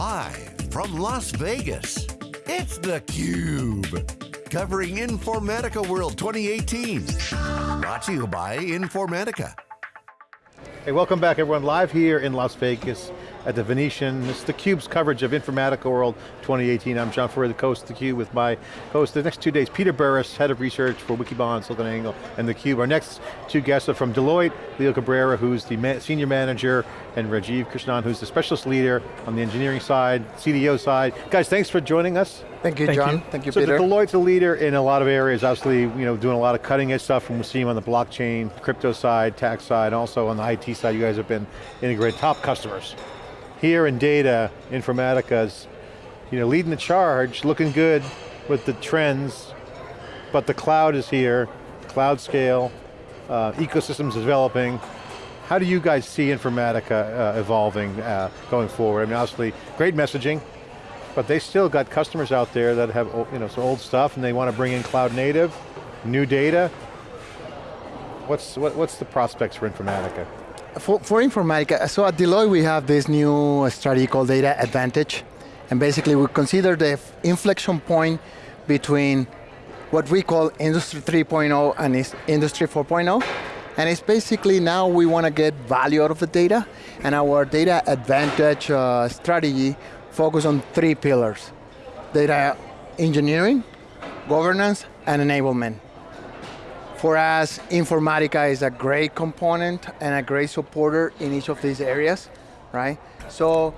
Live from Las Vegas, it's theCUBE. Covering Informatica World 2018. Brought to you by Informatica. Hey, welcome back everyone. Live here in Las Vegas at the Venetian. It's theCUBE's coverage of Informatica World 2018. I'm John Furrier, the host of theCUBE with my host the next two days, Peter Burris, Head of Research for Wikibon, SiliconANGLE, and theCUBE. Our next two guests are from Deloitte, Leo Cabrera, who's the ma Senior Manager, and Rajiv Krishnan, who's the Specialist Leader on the engineering side, CDO side. Guys, thanks for joining us. Thank you, Thank John. you. Thank you, so Peter. Deloitte's a leader in a lot of areas, obviously, you know, doing a lot of cutting edge stuff, and we see them on the blockchain, crypto side, tax side, also on the IT side, you guys have been integrated, top customers. Here in data, Informatica's, you know, leading the charge, looking good with the trends, but the cloud is here, cloud scale, uh, ecosystems developing. How do you guys see Informatica uh, evolving uh, going forward? I mean, obviously, great messaging, but they still got customers out there that have you know, some old stuff and they want to bring in cloud native, new data. What's, what, what's the prospects for Informatica? For, for Informatica, so at Deloitte we have this new strategy called Data Advantage. And basically we consider the inflection point between what we call Industry 3.0 and Industry 4.0. And it's basically now we want to get value out of the data. And our Data Advantage uh, strategy focus on three pillars. Data engineering, governance, and enablement. For us, Informatica is a great component and a great supporter in each of these areas, right? So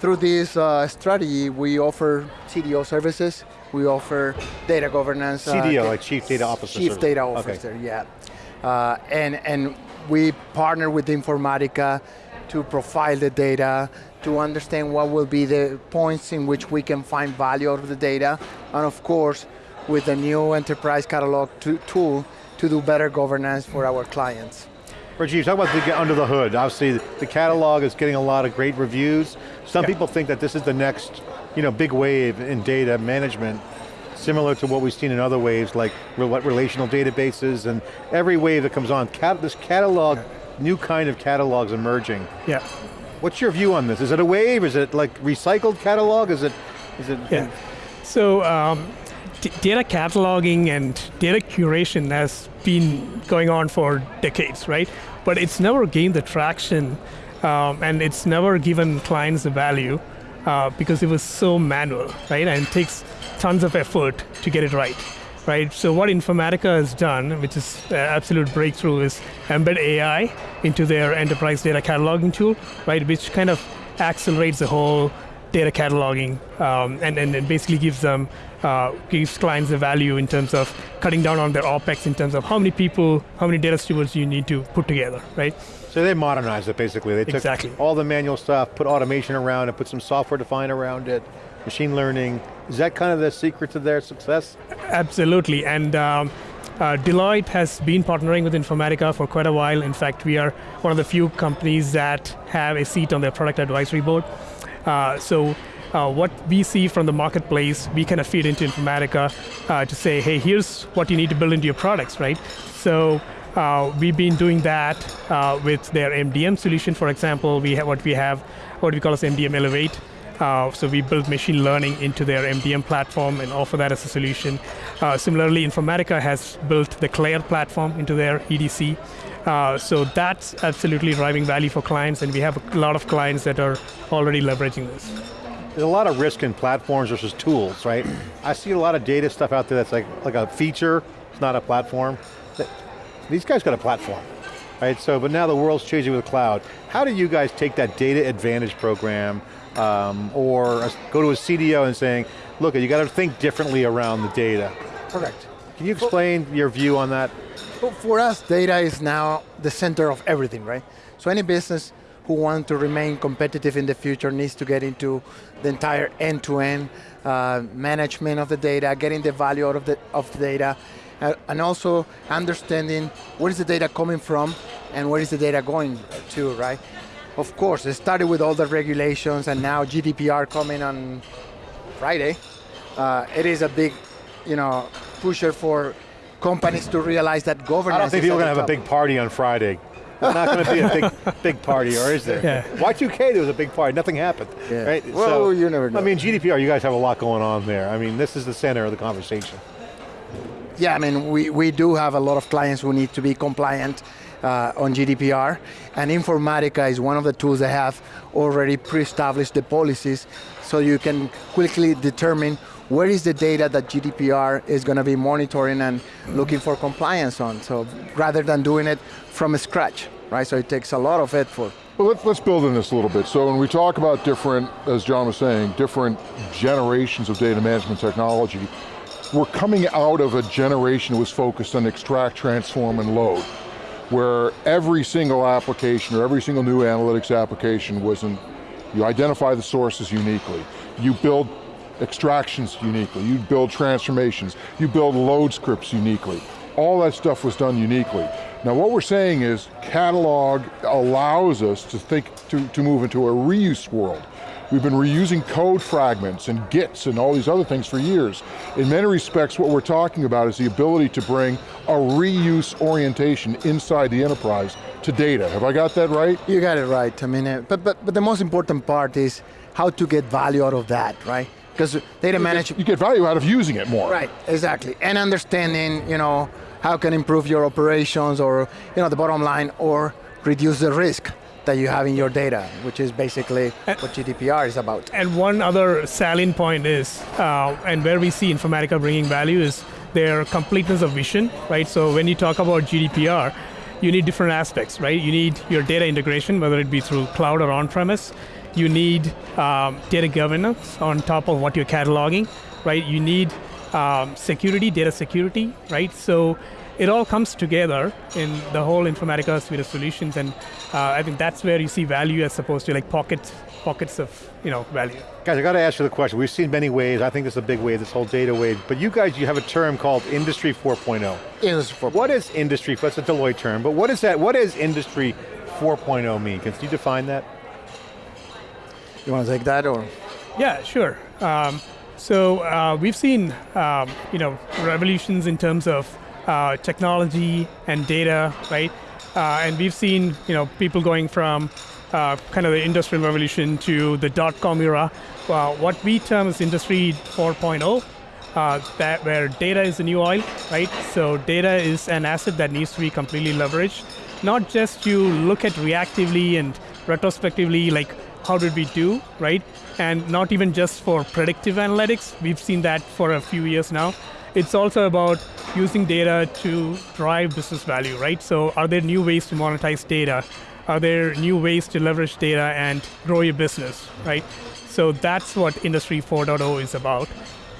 through this uh, strategy, we offer CDO services, we offer data governance. CDO, uh, like Chief Data Officer Chief. Data Okay. Officer, yeah. Uh, and, and we partner with Informatica to profile the data, to understand what will be the points in which we can find value out of the data, and of course, with the new enterprise catalog tool to do better governance for our clients. Rajiv, talk about the get under the hood. Obviously, the catalog is getting a lot of great reviews. Some Yeah. people think that this is the next you know, big wave in data management, similar to what we've seen in other waves, like rel- relational databases, and every wave that comes on, cat this catalog, new kind of catalog's emerging. Yeah, What's your view on this? Is it a wave? Is it like recycled catalog? Is it, is it? yeah. So um, data cataloging and data curation has been going on for decades, right? But it's never gained the traction um, and it's never given clients the value uh, because it was so manual, right? And it takes tons of effort to get it right, right? So what Informatica has done, which is an absolute breakthrough, is embed AI into their enterprise data cataloging tool, right? Which kind of accelerates the whole data cataloging um, and, and it basically gives them, uh, gives clients the value in terms of cutting down on their OpEx in terms of how many people, how many data stewards you need to put together, right? So they modernized it basically. They took Exactly. all the manual stuff, put automation around it, put some software defined around it, machine learning. Is that kind of the secret to their success? Absolutely, and um, uh, Deloitte has been partnering with Informatica for quite a while. In fact, we are one of the few companies that have a seat on their product advisory board. Uh, so uh, what we see from the marketplace, we kind of feed into Informatica uh, to say, hey, here's what you need to build into your products, right? So uh, we've been doing that uh, with their MDM solution, for example. We have what we have, what we call as MDM Elevate. Uh, so we built machine learning into their MDM platform and offer that as a solution. Uh, similarly, Informatica has built the Claire platform into their EDC. Uh, so that's absolutely driving value for clients, and we have a lot of clients that are already leveraging this. There's a lot of risk in platforms versus tools, right? I see a lot of data stuff out there that's like, like a feature, it's not a platform. These guys got a platform, right? So, but now the world's changing with cloud. How do you guys take that data advantage program um, or a- go to a CDO and saying, look, you got to think differently around the data. Correct. Can you explain your view on that? Well, for us, data is now the center of everything, right? So any business who want to remain competitive in the future needs to get into the entire end-to-end uh, management of the data, getting the value out of the, of the data, uh, and also understanding where is the data coming from and where is the data going to, right? Of course, it started with all the regulations and now GDPR coming on Friday. Uh, it is a big, you know, pusher for companies to realize that governance I don't think is people are going to the have a big party on Friday. There's not going to be a big, big party, or is there? Yeah. Y2K, there was a big party, nothing happened, Yeah. right? Well, you never know. I mean, GDPR, you guys have a lot going on there. I mean, this is the center of the conversation. Yeah, I mean, we, we do have a lot of clients who need to be compliant uh, on GDPR, and Informatica is one of the tools that have already pre-established the policies, so you can quickly determine where is the data that GDPR is going to be monitoring and looking for compliance on. So rather than doing it from scratch, right? So it takes a lot of effort. Well, let's, let's build on this a little bit. So when we talk about different, as John was saying, different generations of data management technology, we're coming out of a generation that was focused on extract, transform, and load, where every single application or every single new analytics application was in, you identify the sources uniquely, you build extractions uniquely, you build transformations, you build load scripts uniquely. All that stuff was done uniquely. Now what we're saying is catalog allows us to think, to, to move into a reuse world. We've been reusing code fragments and Gits and all these other things for years. In many respects, what we're talking about is the ability to bring a reuse orientation inside the enterprise to data. Have I got that right? You got it right. I mean, but, but, but the most important part is how to get value out of that, right? Because data management, You get value out of using it more. Right, exactly. And understanding, you know, how can improve your operations or, you know, the bottom line or reduce the risk that you have in your data, which is basically what GDPR is about. And one other salient point is, uh, and where we see Informatica bringing value is their completeness of vision, right? So when you talk about GDPR, you need different aspects, right? You need your data integration, whether it be through cloud or on-premise. You need um, data governance on top of what you're cataloging, right? You need um, security, data security, right? So it all comes together in the whole Informatica suite of solutions, and uh, I think that's where you see value as opposed to like pockets, pockets of you know value. Guys, I got to ask you the question. We've seen many waves. I think this is a big wave, this whole data wave. But you guys, you have a term called Industry 4.0. Industry 4.0. What is Industry, that's a Deloitte term, but what is that, what does Industry 4.0 mean? Can you define that? You want to take that or? Yeah, sure. Um, so uh, we've seen um, you know revolutions in terms of uh, technology and data, right? Uh, and we've seen you know people going from uh, kind of the industrial revolution to the dot-com era. Uh, what we term as Industry 4.0, uh, that where data is the new oil, right? So data is an asset that needs to be completely leveraged, not just you look at reactively and retrospectively, like how did we do, right? And not even just for predictive analytics. We've seen that for a few years now. It's also about using data to drive business value, right? So are there new ways to monetize data? Are there new ways to leverage data and grow your business, right? So that's what Industry 4.0 is about.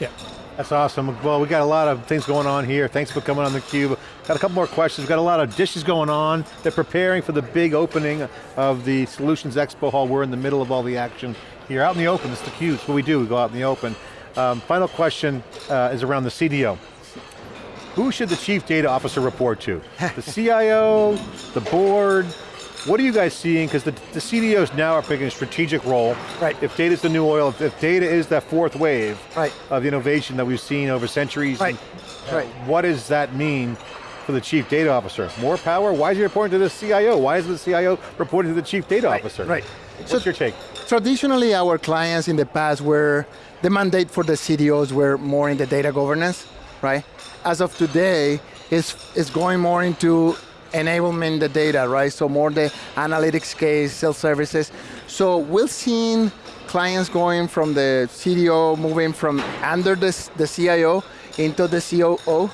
Yeah. That's awesome. Well, we got a lot of things going on here. Thanks for coming on theCUBE. Got a couple more questions. We've Got a lot of dishes going on. They're preparing for the big opening of the Solutions Expo Hall. We're in the middle of all the action here. Out in the open, it's theCUBE. It's what we do, we go out in the open. Um, final question uh, is around the CDO. Who should the Chief Data Officer report to? the CIO, the board, what are you guys seeing? Because the, the CDOs now are picking a strategic role. Right. If data's the new oil, if, if data is that fourth wave Right. of innovation that we've seen over centuries, Right. and, uh, Right. what does that mean for the Chief Data Officer? More power? Why is he reporting to the CIO? Why is the CIO reporting to the Chief Data Right, Officer? right. What's So- your take? Traditionally, our clients in the past were, the mandate for the CDOs were more in the data governance, right? As of today, it's, it's going more into enablement the data, right? So more the analytics case, self-services. So we're seeing clients going from the CDO, moving from under the, the CIO into the COO,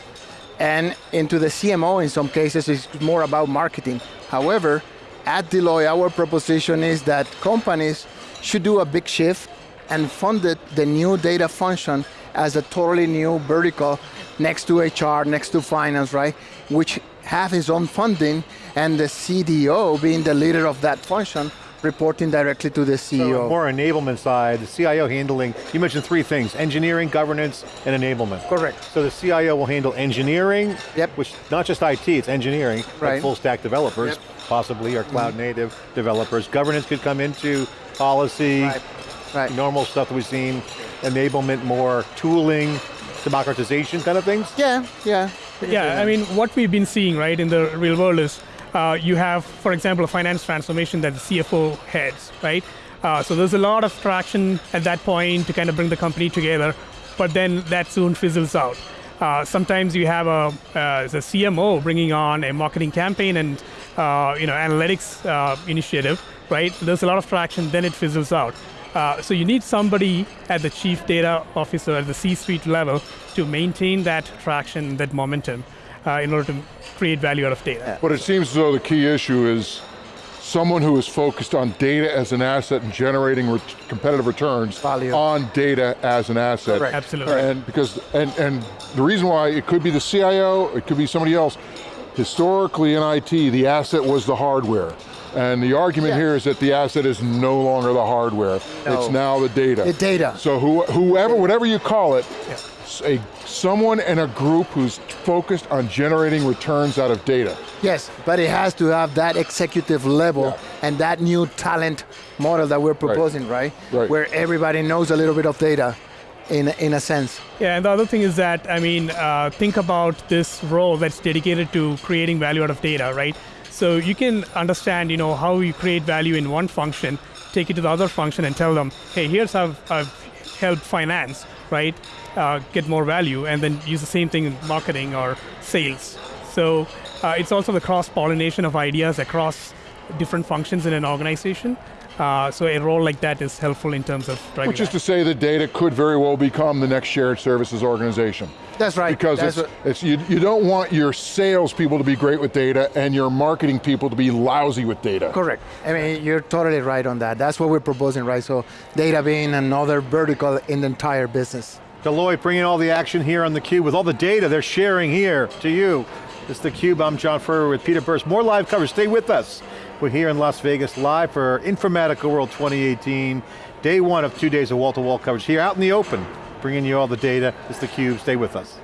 and into the CMO in some cases it's more about marketing. However, at Deloitte, our proposition is that companies should do a big shift and fund it, the new data function as a totally new vertical next to HR, next to finance, right? Which have his own funding and the CDO being the leader of that function reporting directly to the CEO. So more enablement side, the CIO handling, you mentioned three things, engineering, governance, and enablement. Correct. So the CIO will handle engineering, Yep. which not just IT, it's engineering, like full stack developers, Yep. possibly, or cloud mm-hmm. native developers. Governance could come into policy, Right, right. normal stuff that we've seen, enablement more, tooling, democratization kind of things. Yeah, yeah. Yeah, I mean, what we've been seeing, right, in the real world is uh, you have, for example, a finance transformation that the CFO heads, right? Uh, so there's a lot of traction at that point to kind of bring the company together, but then that soon fizzles out. Uh, sometimes you have a, uh, a CMO bringing on a marketing campaign and uh, you know analytics uh, initiative, right? There's a lot of traction, then it fizzles out. Uh, so you need somebody at the chief data officer at the C-suite level to maintain that traction, that momentum, uh, in order to create value out of data. But it seems as though the key issue is someone who is focused on data as an asset and generating ret competitive returns Value. on data as an asset. Correct. Absolutely. And because, and, and the reason why it could be the CIO, it could be somebody else. Historically in IT, the asset was the hardware. And the argument Yeah. here is that the asset is no longer the hardware. No. It's now the data. The data. So who, whoever, whatever you call it, s- a, someone in a group who's focused on generating returns out of data. Yes, but it has to have that executive level Yeah. and that new talent model that we're proposing, right? Right. Where everybody knows a little bit of data, in in a sense. Yeah, and the other thing is that, I mean, uh, think about this role that's dedicated to creating value out of data, right? So you can understand, you know, how you create value in one function, take it to the other function and tell them, hey, here's how I've helped finance, right, uh, get more value, and then use the same thing in marketing or sales. So uh, it's also the cross-pollination of ideas across different functions in an organization. Uh, so a role like that is helpful in terms of driving Which is that. to say that data could very well become the next shared services organization. That's right. Because That's it's, it's you, you don't want your salespeople to be great with data and your marketing people to be lousy with data. Correct. I mean, you're totally right on that. That's what we're proposing, right? So data being another vertical in the entire business. Deloitte bringing all the action here on theCUBE with all the data they're sharing here to you. This It's theCUBE, I'm John Furrier with Peter Burris. More live coverage, stay with us. We're here in Las Vegas live for Informatica World 2018. Day one of two days of wall-to-wall coverage here out in the open, bringing you all the data. It's theCUBE, stay with us.